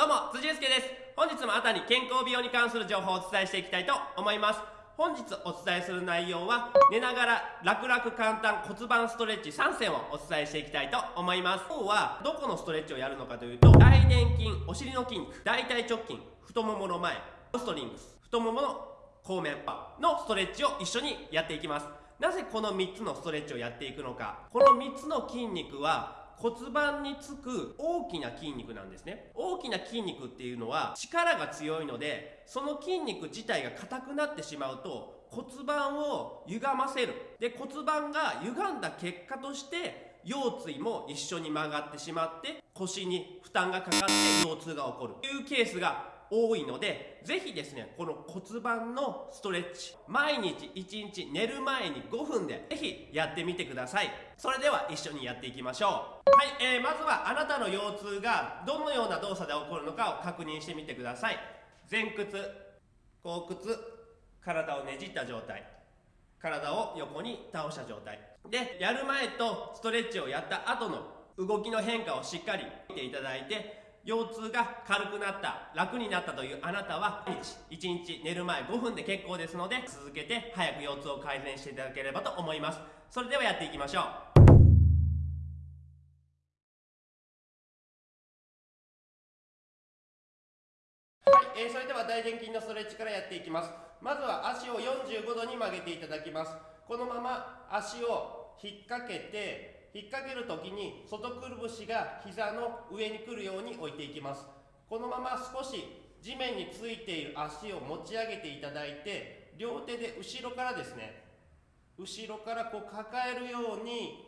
どうも辻祐介です。本日もあたに健康美容に関する情報をお伝えしていきたいと思います。本日お伝えする内容は寝ながら楽々簡単骨盤ストレッチ3選をお伝えしていきたいと思います。今日はどこのストレッチをやるのかというと大臀筋お尻の筋肉大腿直筋太ももの前ストリングス太ももの後面パのストレッチを一緒にやっていきます。なぜこの3つのストレッチをやっていくのか。この3つの筋肉は骨盤につく大きな筋肉なんですね。大きな筋肉っていうのは力が強いのでその筋肉自体が硬くなってしまうと骨盤を歪ませる。で骨盤が歪んだ結果として腰椎も一緒に曲がってしまって腰に負担がかかって腰痛が起こる。というケースが多いので、ぜひですね、この骨盤のストレッチ、毎日1日寝る前に5分でぜひやってみてください。それでは一緒にやっていきましょう。はい、えー、まずはあなたの腰痛がどのような動作で起こるのかを確認してみてください。前屈、後屈、体をねじった状態。体を横に倒した状態。で、やる前とストレッチをやった後の動きの変化をしっかり見ていただいて、腰痛が軽くなった楽になったというあなたは1日寝る前5分で結構ですので続けて早く腰痛を改善していただければと思います。それではやっていきましょう。はい、えー、それでは大臀筋のストレッチからやっていきます。まずは足を45度に曲げていただきます。このまま足を引っ掛けて引っ掛ける時に外くるぶしが膝の上に来るように置いていきます。このまま少し地面についている足を持ち上げていただいて両手で後ろからですね後ろからこう抱えるように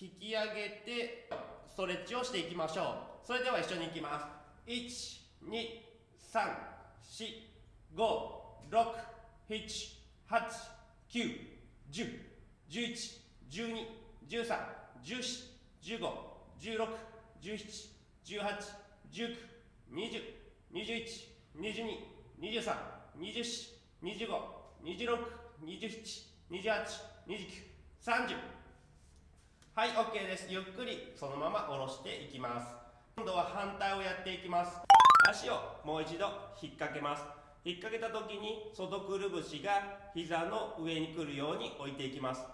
引き上げてストレッチをしていきましょう。それでは一緒にいきます。123456789101112 2 3 4 5 6 7 8 9 10 11 12 13、14、15、16、17、18、19、20、21、22、23、24、25、26、27、28、29、30はい OK です。ゆっくりそのまま下ろしていきます。今度は反対をやっていきます。足をもう一度引っ掛けます。引っ掛けた時に外くるぶしが膝の上に来るように置いていきます。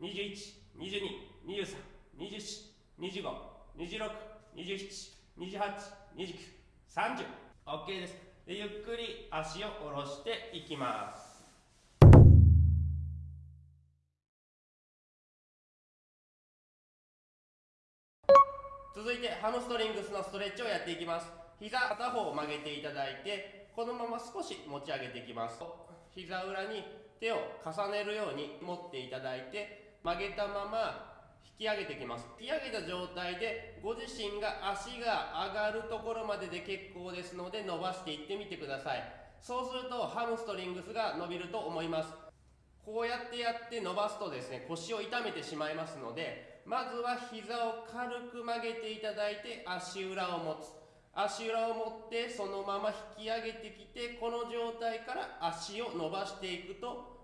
21222324252627282930OK です。でゆっくり足を下ろしていきます。続いてハムストリングスのストレッチをやっていきます膝片方を曲げていただいてこのまま少し持ち上げていきます膝裏に手を重ねるように持っていただいて曲げたまま引き上げていきます。引き上げた状態でご自身が足が上がるところまでで結構ですので伸ばしていってみてください。そうするとハムストリングスが伸びると思います。こうやってやって伸ばすとですね腰を痛めてしまいますのでまずは膝を軽く曲げていただいて足裏を持つ。足裏を持ってそのまま引き上げてきてこの状態から足を伸ばしていくと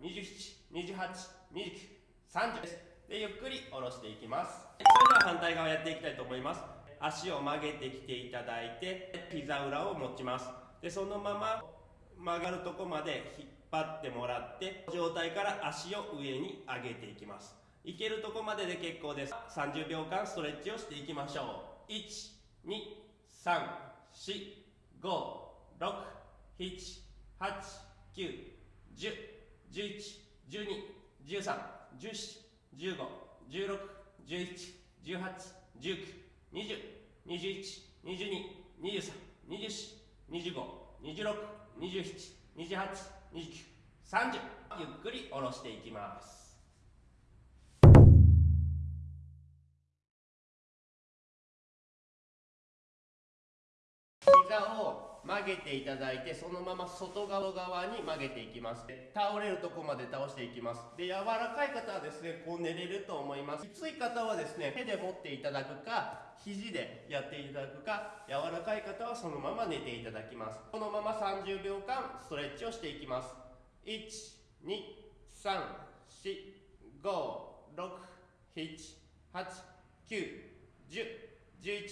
27、28、29、30です。で、ゆっくり下ろしていきます。それでは反対側やっていきたいと思います。足を曲げてきていただいて、膝裏を持ちます。で、そのまま曲がるとこまで引っ張ってもらって、状態から足を上に上げていきます。いけるとこまでで結構です。30秒間ストレッチをしていきましょう。1、2、3、4、5、6、7、8、9、10、11、12、13、14、15、16、17、18、19、20、21、22、23、24、25、26、27、28、29、30。ゆっくり下ろしていきます膝を曲げていただいてそのまま外側側に曲げていきます倒れるとこまで倒していきますで柔らかい方はですねこう寝れると思いますきつい方はですね手で持っていただくか肘でやっていただくか柔らかい方はそのまま寝ていただきますこのまま30秒間ストレッチをしていきます1。2。3。4。5。6。7。8。9。10。11。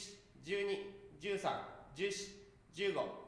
12。13。14。15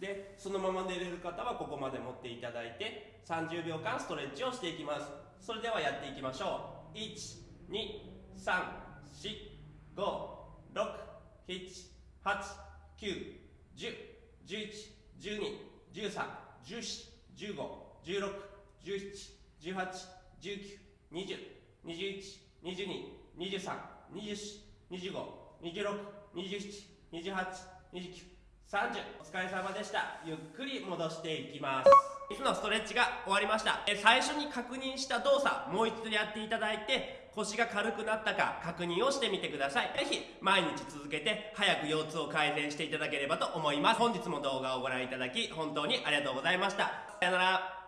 でそのまま寝れる方はここまで持っていただいて30秒間ストレッチをしていきます。それではやっていきましょう。1 2 3 4 5 6 7 8 9 1 0 1 1 1 2 1 3 1 4 1 5 1 6 1 7 1 8 1 9 2 0 21、22、23、24、25、26、27、28、29 30お疲れ様でした。ゆっくり戻していきます。椅子のストレッチが終わりました。え最初に確認した動作もう一度やっていただいて腰が軽くなったか確認をしてみてください。是非毎日続けて早く腰痛を改善していただければと思います。本日も動画をご覧いただき本当にありがとうございました。さよなら。